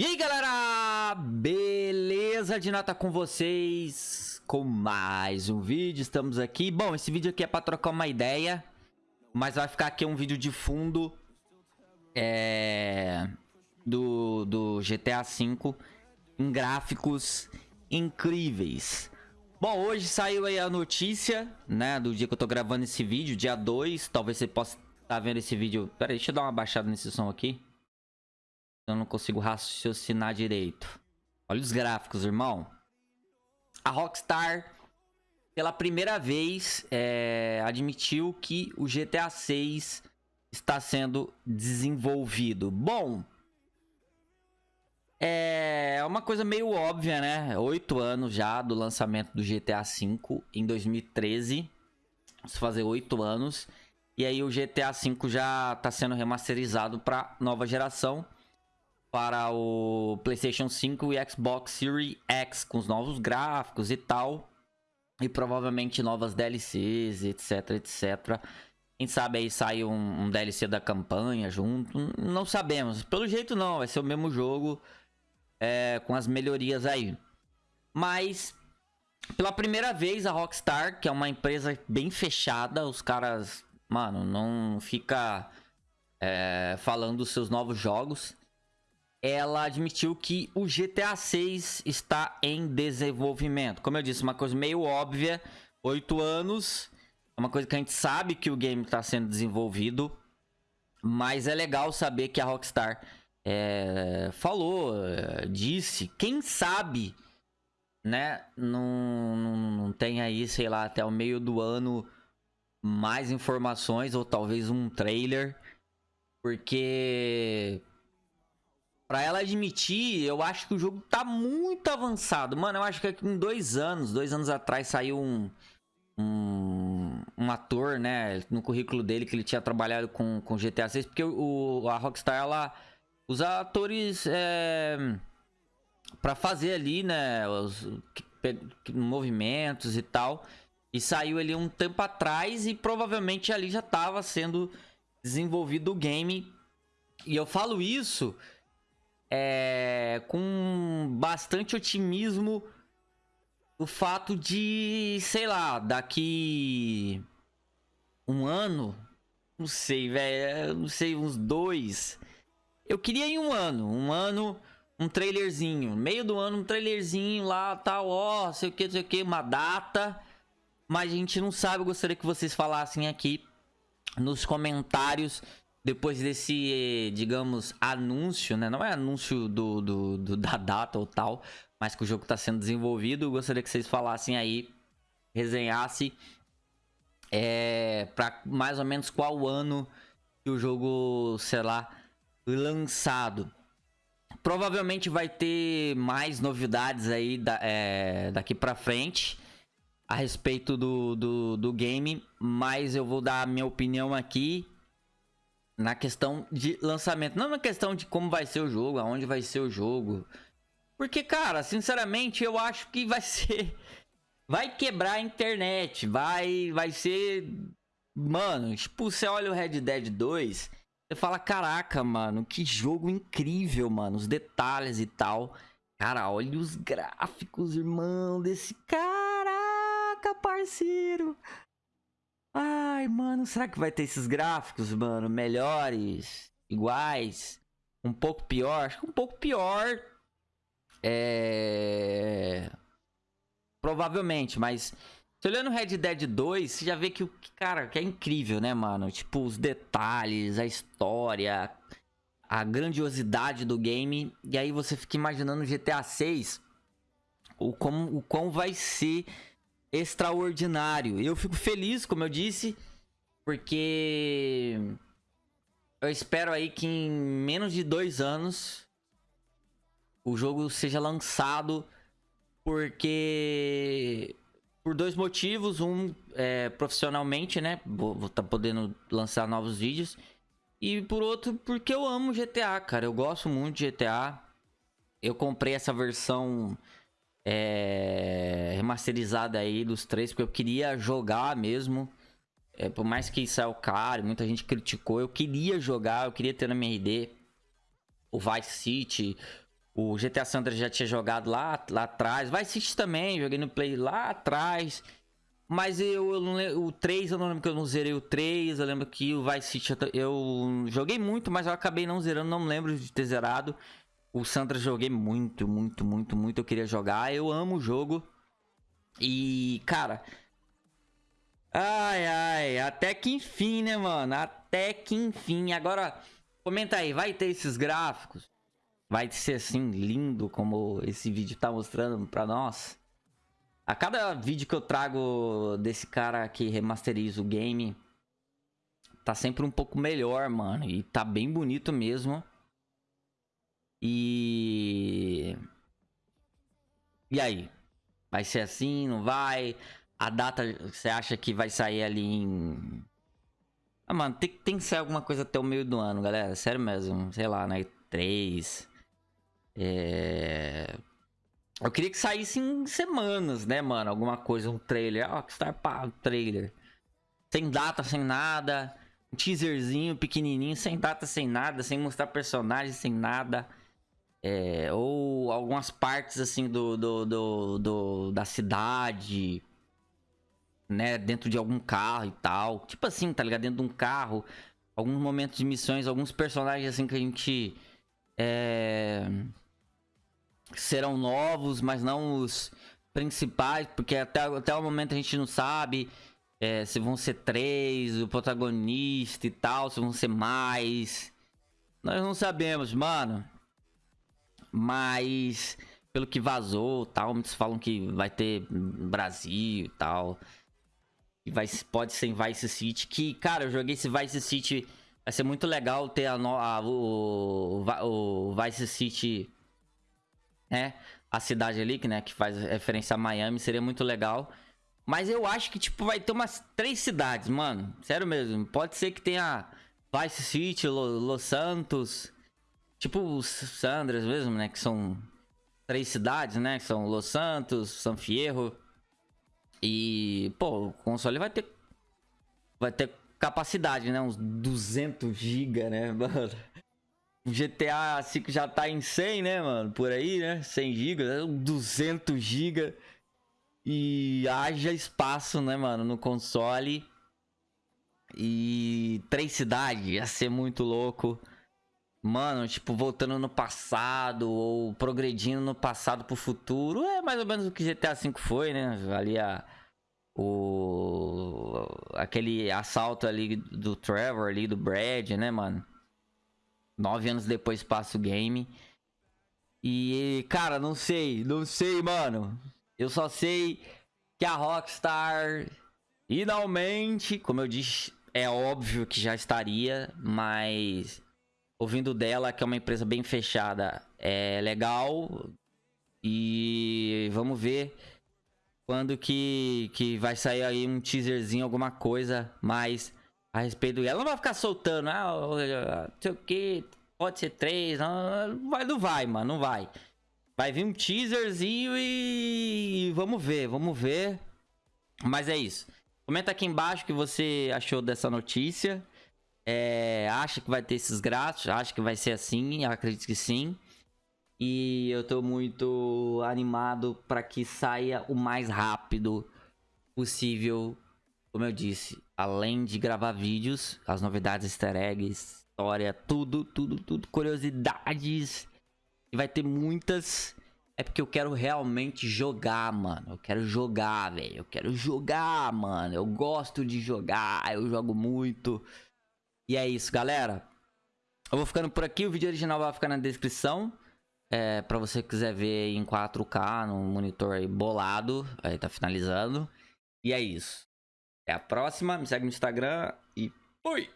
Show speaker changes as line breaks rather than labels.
E aí galera, beleza de nota com vocês? Com mais um vídeo, estamos aqui. Bom, esse vídeo aqui é pra trocar uma ideia Mas vai ficar aqui um vídeo de fundo é, do, do GTA V Em gráficos incríveis. Bom, hoje saiu aí a notícia, né, do dia que eu tô gravando esse vídeo, dia 2 Talvez você possa estar tá vendo esse vídeo. Pera aí, deixa eu dar uma baixada nesse som aqui eu não consigo raciocinar direito. Olha os gráficos, irmão. A Rockstar, pela primeira vez, é, admitiu que o GTA 6 está sendo desenvolvido. Bom, é uma coisa meio óbvia, né? Oito anos já do lançamento do GTA V em 2013. Vamos fazer oito anos. E aí o GTA V já está sendo remasterizado para nova geração para o PlayStation 5 e Xbox Series X com os novos gráficos e tal. E provavelmente novas DLCs, etc, etc. Quem sabe aí sai um, um, DLC da campanha junto. Não sabemos. Pelo jeito não, vai ser o mesmo jogo é, com as melhorias aí. Mas, pela primeira vez a Rockstar, que é uma empresa bem fechada, os caras, mano, não fica é, falando dos seus novos jogos ela admitiu que o GTA 6 está em desenvolvimento. Como eu disse, uma coisa meio óbvia, oito anos, é uma coisa que a gente sabe que o game está sendo desenvolvido, mas é legal saber que a Rockstar é, falou, é, disse, quem sabe, né, não, não, não tem aí, sei lá, até o meio do ano mais informações ou talvez um trailer, porque Pra ela admitir, eu acho que o jogo tá muito avançado. Mano, eu acho que em dois anos, dois anos atrás saiu um, um, um ator, né, no currículo dele que ele tinha trabalhado com, com GTA 6, porque o, a Rockstar, ela usa atores é, pra fazer ali, né, os movimentos e tal. E saiu ali um tempo atrás e provavelmente ali já tava sendo desenvolvido o game. E eu falo isso é, com bastante otimismo o fato de, sei lá, daqui um ano, não sei, velho, não sei, uns dois. Eu queria em um ano, um ano, um trailerzinho, meio do ano, um trailerzinho lá, tal, ó, sei o que, sei o que, uma data. Mas a gente não sabe, eu gostaria que vocês falassem aqui nos comentários depois desse, digamos, anúncio, né? Não é anúncio do, do, do da data ou tal, mas que o jogo está sendo desenvolvido. Gostaria que vocês falassem aí, resenhasse é, para mais ou menos qual ano que o jogo será lançado. Provavelmente vai ter mais novidades aí da, é, daqui para frente a respeito do, do, do game, mas eu vou dar a minha opinião aqui na questão de lançamento. Não na questão de como vai ser o jogo, aonde vai ser o jogo. Porque, cara, sinceramente, eu acho que vai ser... Vai quebrar a internet, vai, vai ser... Mano, tipo, você olha o Red Dead 2, você fala, caraca, mano, que jogo incrível, mano. Os detalhes e tal. Cara, olha os gráficos, irmão, desse... Caraca, parceiro! Ai, mano, será que vai ter esses gráficos, mano, melhores, iguais, um pouco pior? Acho que um pouco pior. É... Provavelmente, mas se olhando Red Dead 2, você já vê que o cara, que é incrível, né, mano? Tipo, os detalhes, a história, a grandiosidade do game. E aí você fica imaginando GTA 6, o como o quão vai ser extraordinário. Eu fico feliz, como eu disse, porque eu espero aí que em menos de dois anos o jogo seja lançado, porque por dois motivos, um é, profissionalmente, né, vou estar tá podendo lançar novos vídeos. E por outro, porque eu amo GTA, cara. Eu gosto muito de GTA. Eu comprei essa versão é, remasterizada aí dos três, porque eu queria jogar mesmo. É, por mais que saiu caro, muita gente criticou, eu queria jogar, eu queria ter minha ID o Vice City, O GTA Sandra já tinha jogado lá, lá atrás. Vice City também, joguei no Play lá atrás. Mas eu, eu não o 3, eu não lembro que eu não zerei o 3. Eu lembro que o Vice City eu joguei muito, mas eu acabei não zerando, não lembro de ter zerado. O Sandra joguei muito, muito, muito, muito. Eu queria jogar. Eu amo o jogo. E, cara. Ai, ai. Até que enfim, né, mano? Até que enfim. Agora, comenta aí. Vai ter esses gráficos? Vai ser assim, lindo como esse vídeo tá mostrando pra nós? A cada vídeo que eu trago desse cara que remasteriza o game, tá sempre um pouco melhor, mano. E tá bem bonito mesmo. E. E aí? Vai ser assim? Não vai? A data você acha que vai sair ali em. Ah, mano, tem, tem que sair alguma coisa até o meio do ano, galera. Sério mesmo. Sei lá, né? 3. É. Eu queria que saísse em semanas, né, mano? Alguma coisa, um trailer. Ó, que está pá, um trailer. Sem data, sem nada. Um teaserzinho pequenininho, sem data, sem nada. Sem mostrar personagens, sem nada. É, ou algumas partes assim do, do, do, do, da cidade, né? Dentro de algum carro e tal. Tipo assim, tá ligado? Dentro de um carro. Alguns momentos de missões, alguns personagens assim que a gente. É, serão novos, mas não os principais, porque até, até o momento a gente não sabe é, se vão ser três, o protagonista e tal, se vão ser mais. Nós não sabemos, mano. Mas pelo que vazou, tal, muitos falam que vai ter Brasil e tal. E vai, pode ser em Vice City. Que, cara, eu joguei esse Vice City. Vai ser muito legal ter a, a o, o, Vice City, né? A cidade ali, que, né, que faz referência a Miami. Seria muito legal. Mas eu acho que, tipo, vai ter umas três cidades, mano. Sério mesmo. Pode ser que tenha Vice City, Los Santos, Tipo os Sandras mesmo, né? Que são três cidades, né? Que são Los Santos, San Fierro. E, pô, o console vai ter. Vai ter capacidade, né? Uns 200 GB, né, mano? O GTA V já tá em 100, né, mano? Por aí, né? 100 GB, 200 GB. E haja espaço, né, mano, no console. E três cidades, ia ser muito louco. Mano, tipo, voltando no passado ou progredindo no passado pro futuro. É mais ou menos o que GTA V foi, né? Ali a. O. Aquele assalto ali do Trevor, ali do Brad, né, mano? Nove anos depois passa o game. E, cara, não sei, não sei, mano. Eu só sei que a Rockstar finalmente, como eu disse, é óbvio que já estaria, mas ouvindo dela, que é uma empresa bem fechada, é legal. E vamos ver quando que, que vai sair aí um teaserzinho, alguma coisa mais a respeito dela. Ela não vai ficar soltando, ah, não sei o que, pode ser três, não vai, não vai, mano, não vai. Vai vir um teaserzinho e vamos ver, vamos ver. Mas é isso. Comenta aqui embaixo o que você achou dessa notícia. É, acha que vai ter esses grátis? Acha que vai ser assim? Acredito que sim. E eu tô muito animado para que saia o mais rápido possível. Como eu disse, além de gravar vídeos, as novidades, easter eggs, história, tudo, tudo, tudo, curiosidades. E vai ter muitas. É porque eu quero realmente jogar, mano. Eu quero jogar, velho. Eu quero jogar, mano. Eu gosto de jogar. Eu jogo muito. E é isso, galera. Eu vou ficando por aqui. O vídeo original vai ficar na descrição. É, pra você que quiser ver em 4K, num monitor aí bolado. Aí tá finalizando. E é isso. Até a próxima. Me segue no Instagram e fui!